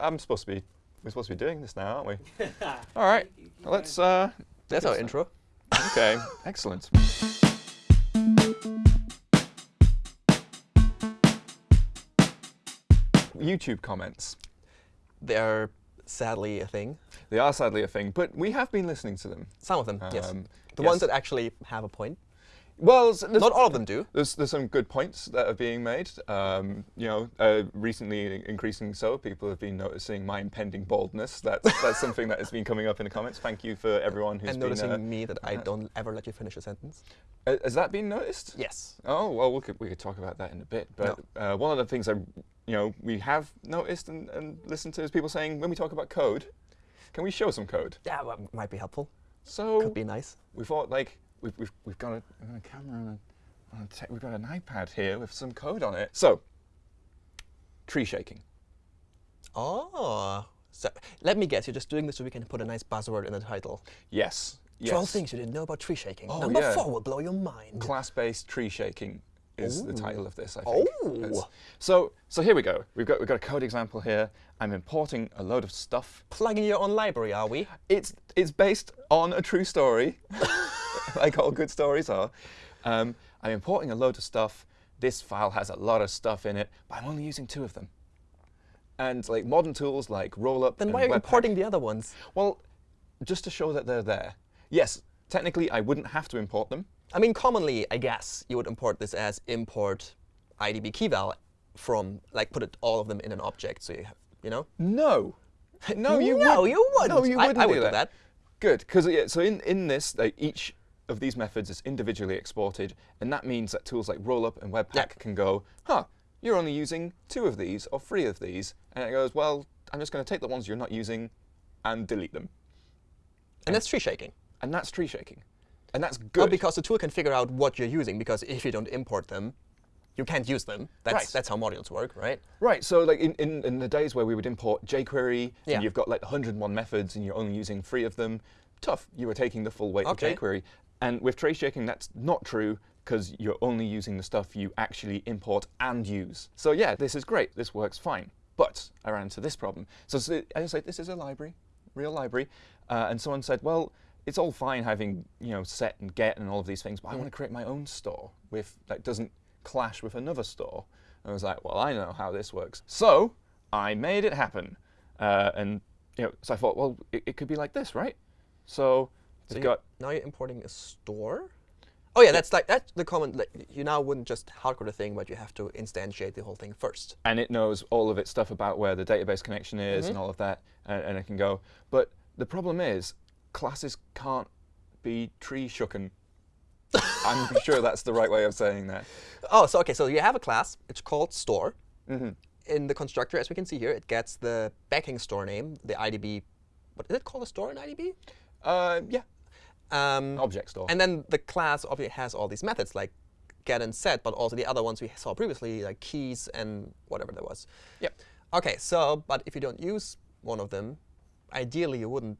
I'm supposed to be, we're supposed to be doing this now, aren't we? All right, let's. Uh, That's our intro. okay, excellent. YouTube comments. They're sadly a thing. They are sadly a thing, but we have been listening to them. Some of them, yes. Um, The yes. ones that actually have a point. Well, Not all of them do. There's, there's some good points that are being made. Um, you know, uh, recently, increasing so, people have been noticing my impending baldness. That's that's something that has been coming up in the comments. Thank you for everyone who's and been. noticing uh, me that I don't ever let you finish a sentence. uh, has that been noticed? Yes. Oh well, we could we could talk about that in a bit. But uh, one of the things I, you know, we have noticed and, and listened to is people saying when we talk about code, can we show some code? Yeah, well, might be helpful. So Could be nice. we thought like we've we've, we've got a, a camera and a, and a we've got an iPad here with some code on it. So tree shaking. Oh. So let me guess, you're just doing this so we can put a nice buzzword in the title. Yes. Yes. 12 things you didn't know about tree shaking. Oh, Number yeah. four will blow your mind. Class-based tree shaking is the title of this, I think. Oh. So so here we go. We've got we've got a code example here. I'm importing a load of stuff. Plugging your own library, are we? It's it's based on a true story, like all good stories are. Um, I'm importing a load of stuff. This file has a lot of stuff in it, but I'm only using two of them. And like modern tools like Rollup Then why are you importing the other ones? Well, just to show that they're there. Yes, technically I wouldn't have to import them. I mean, commonly, I guess, you would import this as import IDB keyval from, like, put it, all of them in an object. So you have, you know? No. No, you No, wouldn't. No, you wouldn't. No, you I- wouldn't I do would do that. that. Good, because yeah, so in, in this, like, each of these methods is individually exported, and that means that tools like Rollup and Webpack Yeah. can go, huh, you're only using two of these or three of these, and it goes, well, I'm just going to take the ones you're not using and delete them. And that's tree shaking. And that's tree shaking. And that's good. Well, because the tool can figure out what you're using, because if you don't import them, you can't use them. That's, Right. that's how modules work, right? Right, so like in, in, in the days where we would import jQuery Yeah. and you've got like 101 methods and you're only using three of them, tough. You were taking the full weight Okay. of jQuery. And with tree shaking, that's not true because you're only using the stuff you actually import and use. So yeah, this is great. This works fine. But I ran into this problem. So, so I like, this is a library, real library. Uh, and someone said, well, it's all fine having you know set and get and all of these things, but I want to create my own store with that doesn't clash with another store. And I was like, well, I know how this works. So I made it happen. Uh, and you know, so I thought, well, it, it could be like this, right? So So you- got now you're importing a store? Oh yeah, that's like that's the common. Like, you now wouldn't just hardcode a thing, but you have to instantiate the whole thing first. and it knows all of its stuff about where the database connection is Mm-hmm. and all of that, and, and it can go. But the problem is, classes can't be tree shooken. I'm sure that's the right way of saying that. Oh, so okay, so you have a class. It's called store. hmm In the constructor, as we can see here, it gets the backing store name, the IDB. What is it called? A store in IDB? Uh, yeah, Um, object store. And then the class obviously has all these methods like get and set, but also the other ones we saw previously, like keys and whatever that was. Yep. Okay, so but if you don't use one of them, ideally you wouldn't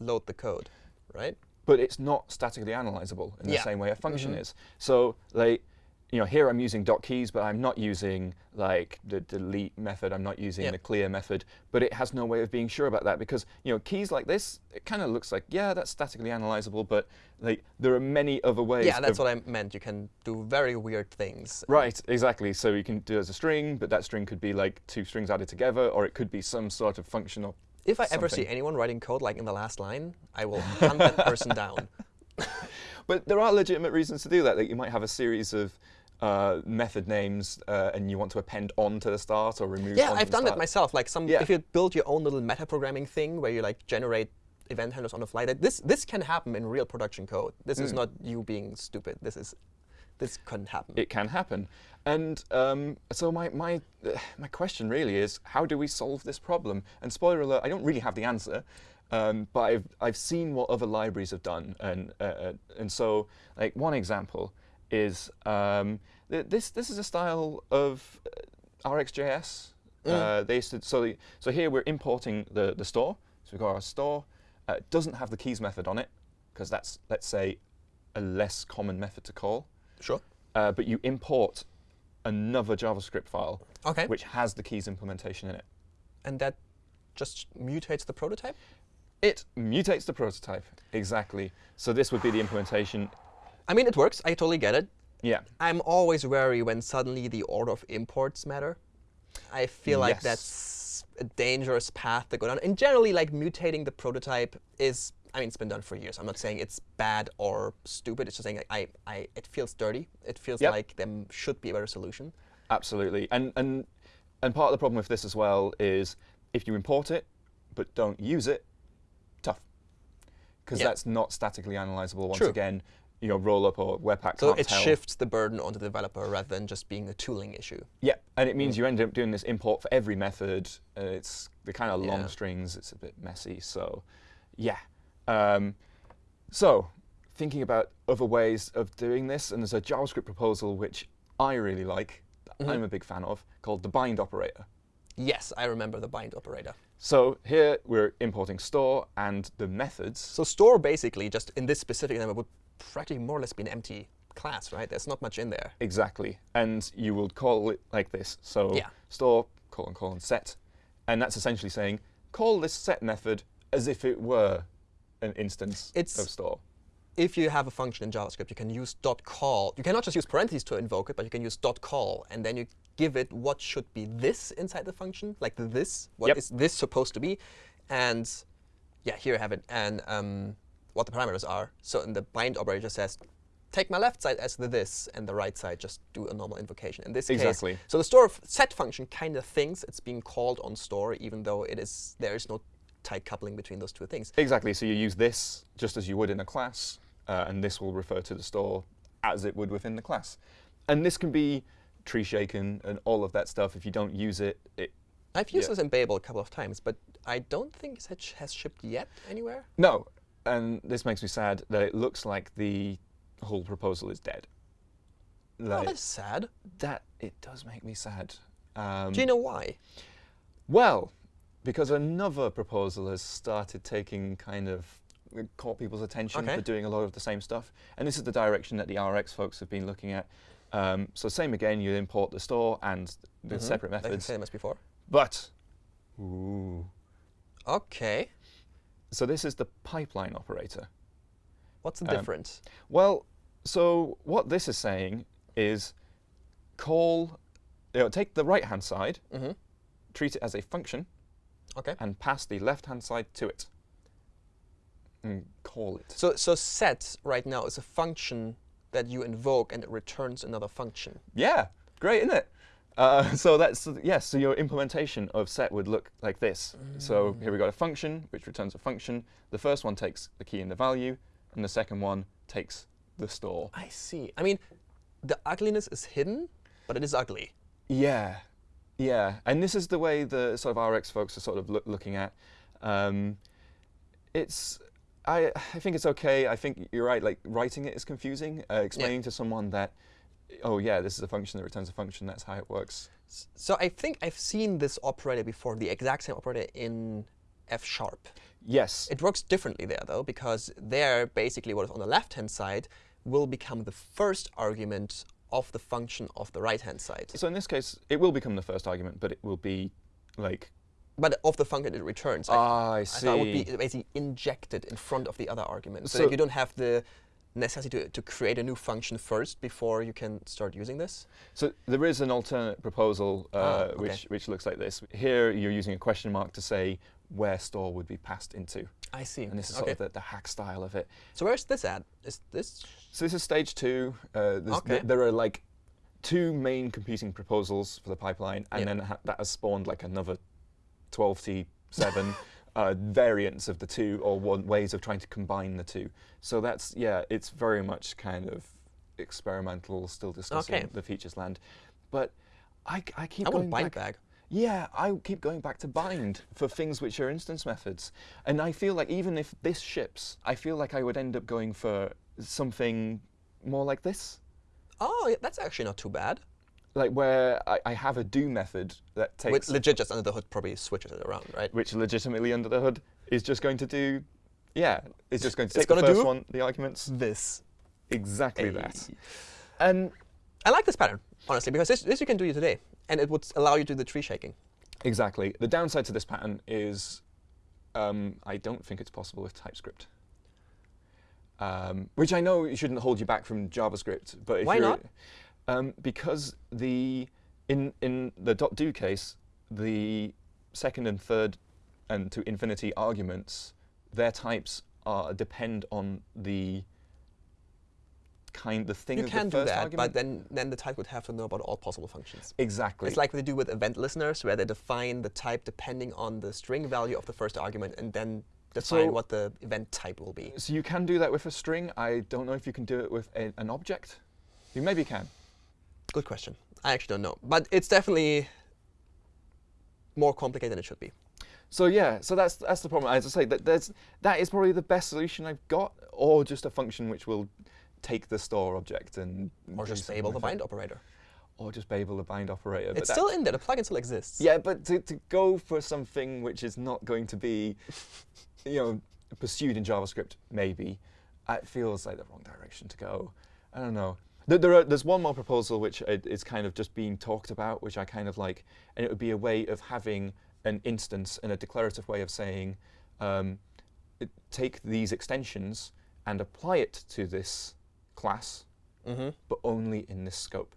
load the code, right? but it's not statically analyzable in the same way a function Mhm. is. So like, you know, here I'm using dot keys, but I'm not using like the delete method. I'm not using Yeah. the clear method. But it has no way of being sure about that because you know keys like this, it kind of looks like yeah, that's statically analyzable, but like there are many other ways. Yeah, that's what I meant. You can do very weird things. Right, exactly. So you can do it as a string, but that string could be like two strings added together, or it could be some sort of functional. If I ever see anyone writing code like in the last line, I will hunt that person down. But there are legitimate reasons to do that. Like you might have a series of uh, method names, uh, and you want to append on to the start or remove. Yeah, I've done the that myself. Like some, Yeah. if you build your own little metaprogramming thing where you like generate event handlers on the fly, that this this can happen in real production code. This is Mm. not you being stupid. This is this can happen. It can happen, and um, so my my my question really is, how do we solve this problem? And spoiler alert, I don't really have the answer. Um, but I've I've seen what other libraries have done, and uh, uh, and so like one example is um, th this this is a style of uh, RxJS. Uh, they used to, so the, so here we're importing the the store. So we've got our store. Uh, it doesn't have the keys method on it because that's let's say a less common method to call. Sure. Uh, but you import another JavaScript file Okay. which has the keys implementation in it. and that just mutates the prototype? It mutates the prototype, exactly. So this would be the implementation. I mean, it works. I totally get it. Yeah. I'm always wary when suddenly the order of imports matter. I feel like Yes. that's a dangerous path to go down. And generally, like mutating the prototype is, I mean, it's been done for years. I'm not saying it's bad or stupid. It's just saying like, I, I, it feels dirty. It feels Yep. like there should be a better solution. Absolutely. And and and part of the problem with this as well is if you import it but don't use it, tough. Because Yeah. that's not statically analyzable once True. again. You know, rollup or Webpack So it tell. shifts the burden onto the developer rather than just being a tooling issue. Yeah, and it means you end up doing this import for every method. Uh, it's the kind of long Yeah. strings. It's a bit messy. So, yeah. Um, so, thinking about other ways of doing this, and there's a JavaScript proposal which I really like, that I'm a big fan of, called the bind operator. Yes, I remember the bind operator. So here we're importing store and the methods. So store basically just in this specific example would practically more or less be an empty class, right? There's not much in there. Exactly. And you would call it like this. So Yeah. store colon colon set. And that's essentially saying call this set method as if it were an instance It's- of store. if you have a function in JavaScript, you can use dot .call. You cannot just use parentheses to invoke it, but you can use dot .call, and then you give it what should be this inside the function, like the this. What is Yep. this supposed to be? And yeah, here I have it, and um, what the parameters are. So in the bind operator says, take my left side as the this, and the right side just do a normal invocation. In this Exactly. case, so the store set function kind of thinks it's being called on store, even though it is there is no tight coupling between those two things. Exactly. So you use this just as you would in a class, uh, and this will refer to the store as it would within the class. And this can be tree shaken and all of that stuff. If you don't use it, it I've used Yeah. this in Babel a couple of times, but I don't think it has shipped yet anywhere. No, and this makes me sad that it looks like the whole proposal is dead. oh, that's sad. that it does make me sad. Um, Do you know why? well, because another proposal has started taking kind of uh, caught people's attention Okay. for doing a lot of the same stuff, and this is the direction that the RX folks have been looking at. Um, so same again, you import the store and the Mhm. separate Like the methods, same as before. but ooh, Okay. So this is the pipeline operator. What's the Um, difference? Well, so what this is saying is call, you know, take the right hand side, hmm treat it as a function, Okay. and pass the left hand side to it. And call it. So so set right now is a function that you invoke and it returns another function. Yeah, great, isn't it? Uh, so that's yes. So your implementation of set would look like this. So here we got a function which returns a function. The first one takes the key and the value, and the second one takes the store. I see. I mean, the ugliness is hidden, but it is ugly. Yeah, yeah, and this is the way the sort of RX folks are sort of loo- looking at. Um, it's, I, I think it's okay. I think you're right. Like writing it is confusing. Uh, explaining to someone that, oh yeah, this is a function that returns a function. That's how it works. So I think I've seen this operator before, the exact same operator in F sharp. Yes. It works differently there, though, because there, basically, what is on the left-hand side will become the first argument of the function of the right-hand side. so in this case, it will become the first argument, but it will be like. But of the function it returns. I, Ah, I I thought it would see. be basically injected in front of the other argument. So, So- you don't have the necessity to, to create a new function first before you can start using this. So there is an alternate proposal uh, Ah, okay. which which looks like this. Here you're using a question mark to say where store would be passed into, I see. and this is okay. sort of the, the hack style of it. so where's this at? Is this? So this is stage two. Uh, Okay. th- there are like two main competing proposals for the pipeline, and Yeah. then ha- that has spawned like another 12t7 uh, variants of the two, or one ways of trying to combine the two. So that's yeah, it's very much kind of experimental, still discussing Okay. the features land. But I, I keep I going want bind back. bag. Yeah, I keep going back to bind for things which are instance methods. And I feel like even if this ships, I feel like I would end up going for something more like this. Oh, yeah, that's actually not too bad. Like where I, I have a do method that takes, With legit just under the hood probably switches it around, right? which legitimately under the hood is just going to do, yeah, it's just going to It's the first do- one, the arguments, This. exactly that. And I like this pattern, honestly, because this, this you can do today, and it would allow you to do the tree shaking. Exactly. The downside to this pattern is um, I don't think it's possible with TypeScript. Um, which I know shouldn't hold you back from JavaScript, but if Why you're, not? Um, because the in in the dot .do case, the second and third and to infinity arguments, their types are depend on the kind the thing You can the do that, argument. but then, then the type would have to know about all possible functions. exactly. It's like they do with event listeners, where they define the type depending on the string value of the first argument, and then define So- what the event type will be. So you can do that with a string. I don't know if you can do it with a, an object. You maybe can. Good question. I actually don't know, but it's definitely more complicated than it should be. So yeah, so that's that's the problem. As I say, that there's that is probably the best solution I've got, or just a function which will take the store object and Or just Babel the bind operator. or just Babel the bind operator. It's still in there. The plugin still exists. yeah, but to, to go for something which is not going to be, you know, pursued in JavaScript, maybe, it feels like the wrong direction to go. I don't know. There, there are, there's one more proposal which is kind of just being talked about, which I kind of like, and it would be a way of having an instance and a declarative way of saying, um, take these extensions and apply it to this class, Mm-hmm. but only in this scope.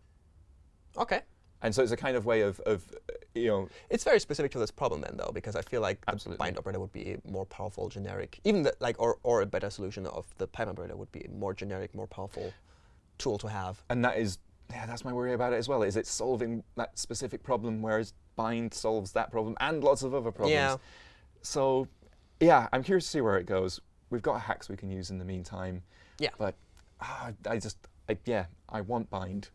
OK. And so it's a kind of way of, of uh, you know, It's very specific to this problem then, though, because I feel like the bind operator would be a more powerful generic, even the, like, or, or a better solution of the pipe operator would be more generic, more powerful tool to have. and that is yeah, that's my worry about it as well. Is it solving that specific problem, whereas bind solves that problem and lots of other problems. Yeah. So yeah, I'm curious to see where it goes. We've got hacks we can use in the meantime. Yeah. But ah, I just I, yeah, I want bind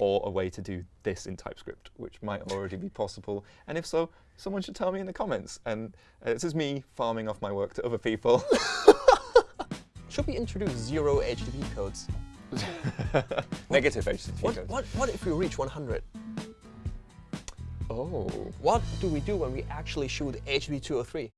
or a way to do this in TypeScript, which might already be possible. And if so, someone should tell me in the comments. And uh, this is me farming off my work to other people. Should we introduce zero HTTP codes? Negative HTTP What, code. what, what if we reach 100? Oh. What do we do when we actually shoot HTTP 203?